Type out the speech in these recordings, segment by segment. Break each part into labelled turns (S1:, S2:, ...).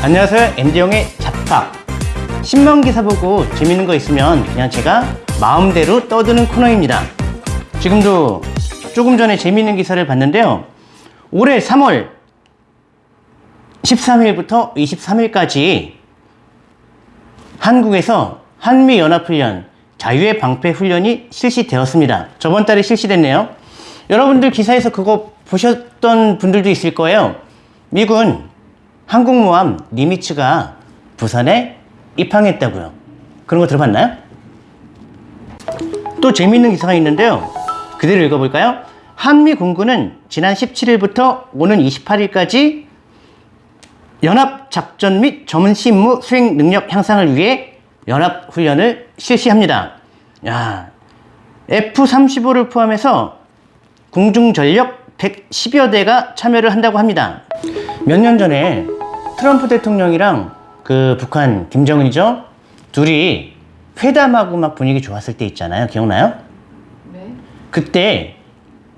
S1: 안녕하세요. MD용의 잡학 신문 기사 보고 재밌는 거 있으면 그냥 제가 마음대로 떠드는 코너입니다. 지금도 조금 전에 재밌는 기사를 봤는데요. 올해 3월 13일부터 23일까지 한국에서 한미연합훈련 자유의 방패 훈련이 실시되었습니다. 저번 달에 실시됐네요. 여러분들 기사에서 그거 보셨던 분들도 있을 거예요. 미군 항공모함 니미츠가 부산에 입항했다고요. 그런 거 들어봤나요? 또 재미있는 기사가 있는데요. 그대로 읽어볼까요? 한미 공군은 지난 17일부터 오는 28일까지 연합작전 및 전신무 수행 능력 향상을 위해 연합훈련을 실시합니다. 야, F-35를 포함해서 공중전력 110여 대가 참여를 한다고 합니다. 몇 년 전에 트럼프 대통령이랑 그 북한 김정은이죠? 둘이 회담하고 막 분위기 좋았을 때 있잖아요. 기억나요?
S2: 네.
S1: 그때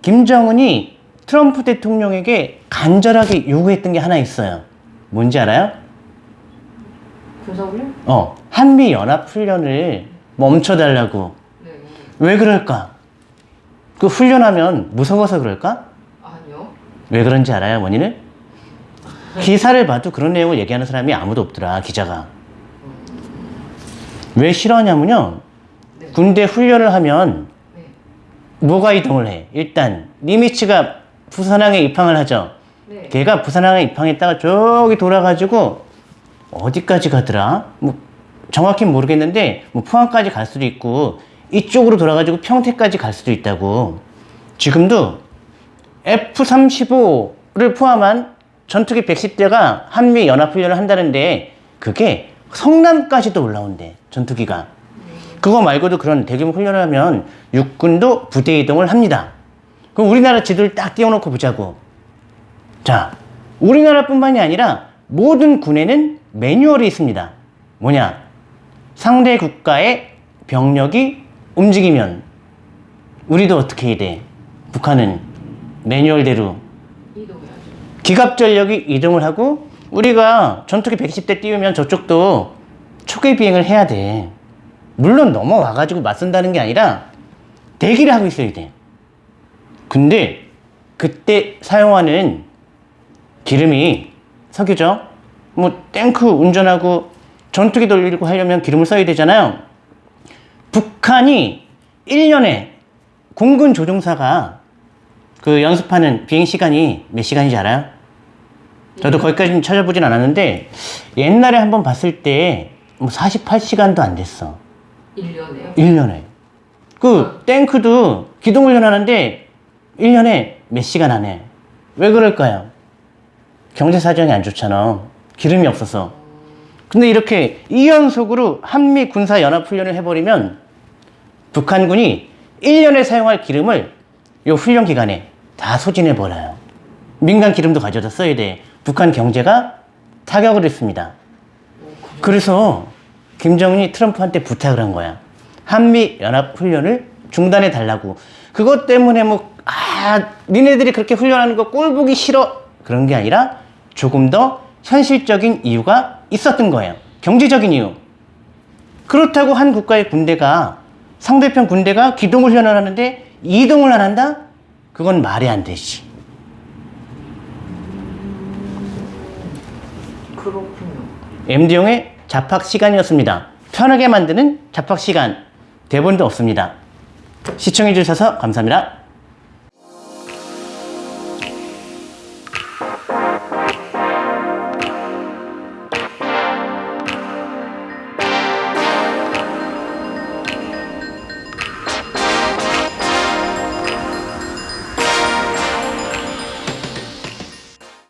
S1: 김정은이 트럼프 대통령에게 간절하게 요구했던 게 하나 있어요. 뭔지 알아요?
S2: 군사훈련?
S1: 어, 한미 연합 훈련을 멈춰달라고.
S2: 네.
S1: 왜 그럴까? 그 훈련하면 무서워서 그럴까?
S2: 아니요.
S1: 왜 그런지 알아요, 원인을? 기사를 봐도 그런 내용을 얘기하는 사람이 아무도 없더라, 기자가. 왜 싫어하냐면요.
S2: 네.
S1: 군대 훈련을 하면
S2: 네.
S1: 뭐가 이동을 해? 일단, 니미츠가 부산항에 입항을 하죠.
S2: 네.
S1: 걔가 부산항에 입항했다가 저기 돌아가지고 어디까지 가더라? 뭐 정확히 는 모르겠는데 뭐 포항까지 갈 수도 있고 이쪽으로 돌아가지고 평택까지 갈 수도 있다고. 지금도 F-35를 포함한 전투기 110대가 한미 연합훈련을 한다는데 그게 성남까지도 올라온대 전투기가. 그거 말고도 그런 대규모 훈련을 하면 육군도 부대 이동을 합니다. 그럼 우리나라 지도를 딱 띄워놓고 보자고. 자, 우리나라뿐만이 아니라 모든 군에는 매뉴얼이 있습니다. 뭐냐? 상대 국가의 병력이 움직이면 우리도 어떻게 해야 돼? 북한은 매뉴얼대로. 기갑 전력이 이동을 하고 우리가 전투기 110대 띄우면 저쪽도 초계 비행을 해야 돼. 물론 넘어와 가지고 맞선다는 게 아니라 대기를 하고 있어야 돼. 근데 그때 사용하는 기름이 석유죠. 뭐 탱크 운전하고 전투기 돌리고 하려면 기름을 써야 되잖아요. 북한이 1년에 공군 조종사가 그 연습하는 비행 시간이 몇 시간인지 알아요? 저도 거기까지는 찾아보진 않았는데 옛날에 한번 봤을 때 뭐 48시간도 안 됐어.
S2: 1년에요?
S1: 1년에. 그 탱크도 기동 훈련 하는데 1년에 몇 시간 안 해. 왜 그럴까요? 경제 사정이 안 좋잖아. 기름이 없어서. 근데 이렇게 2연속으로 한미 군사 연합 훈련을 해버리면 북한군이 1년에 사용할 기름을 이 훈련 기간에 다 소진해 버려요. 민간 기름도 가져다 써야 돼. 북한 경제가 타격을 했습니다. 그래서 김정은이 트럼프한테 부탁을 한 거야. 한미 연합 훈련을 중단해 달라고. 그것 때문에 뭐, 아, 니네들이 그렇게 훈련하는 거 꼴 보기 싫어. 그런 게 아니라 조금 더 현실적인 이유가 있었던 거예요. 경제적인 이유. 그렇다고 한 국가의 군대가 상대편 군대가 기동 훈련을 하는데 이동을 안 한다? 그건 말이 안 되지.
S2: 그렇군요.
S1: MD용의 잡학 시간이었습니다. 편하게 만드는 잡학 시간. 대본도 없습니다. 시청해주셔서 감사합니다.